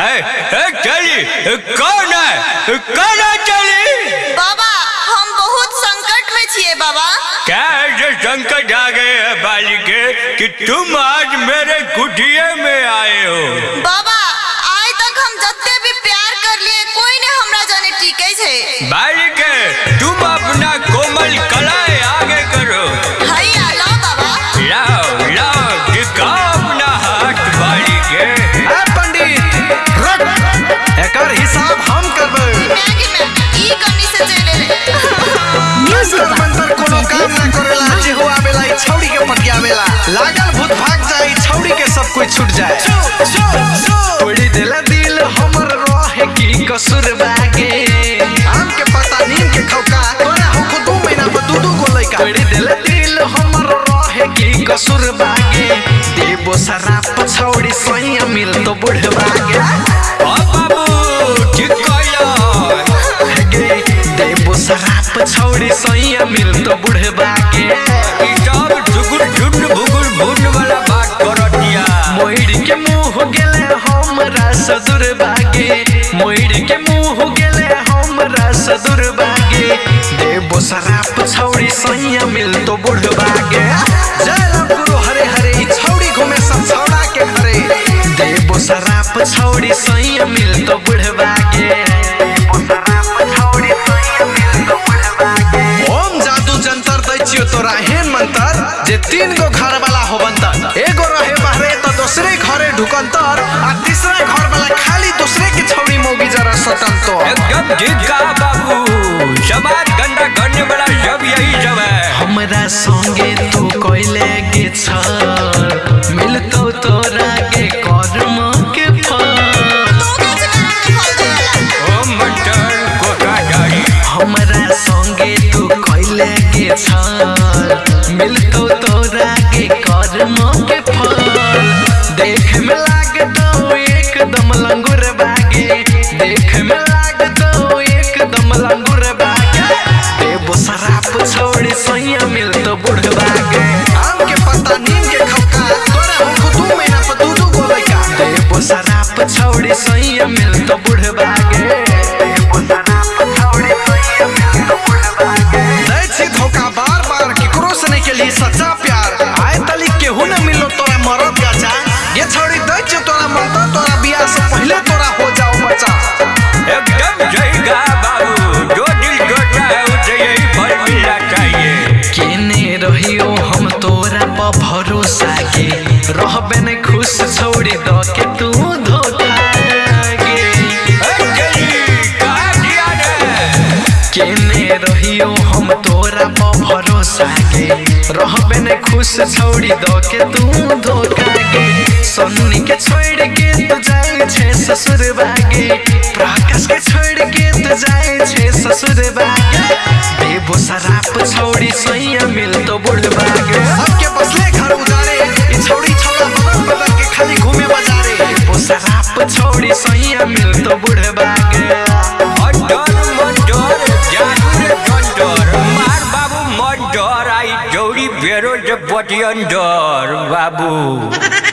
है, चली कौन है? कौन है चली बाबा हम बहुत संकट में छिए बाबा। क्या ऐसे संकट आ गए है बालिके कि तुम आज मेरे कुटिए में आए हो? बाबा आज तक हम जत्ते भी प्यार कर लिए कोई ने हमरा जाने टीके छे बालिके की कसूर बागे। देबो शराब छौड़ी सैया मिल तो बुढ़ बागे। ओ बाबू ठीक कहला गे देबो शराब छौड़ी सैया मिल तो बुढ़ बागे। ई सब झुकुर झुंड भुकुर भुंड वाला बात कर दिया मोइड़ के मुँह हो गेले हमरा सदुर बागे। मोइड़ के मुँह हो गेले हमरा सदुर बागे। देबो शराब छौड़ी सैया मिल तो बुढ़ बागे। छौड़ी सही मिल तो बुढ़वा तो बागे ओम जादू जंतर दै तोरा हेन मंतर, जे तीन गो घर वाला होबंतर। एगो रहे बाहरे तो दूसरे घरे ढुकंतर, आ तीसरे घर वाला खाली दूसरे के छौड़ी मोगी जरा एकदम ठीक कहा के छ मिलतो तोरा के कर्म के के रहबे खुश छोड़ी द के तू धोखा केने रहियो हम तोरा पर भरोसा के। रहबे ने खुश छोड़ी द के तू धोखा गे सन्नी के छोड़ के तू जाए छे ससुर बागे। प्रकाश के छोड़ के तू जाए छे ससुर बागे। देबो शराब छोड़ी सैया मिल तो बुढ़ what you endure, Babu.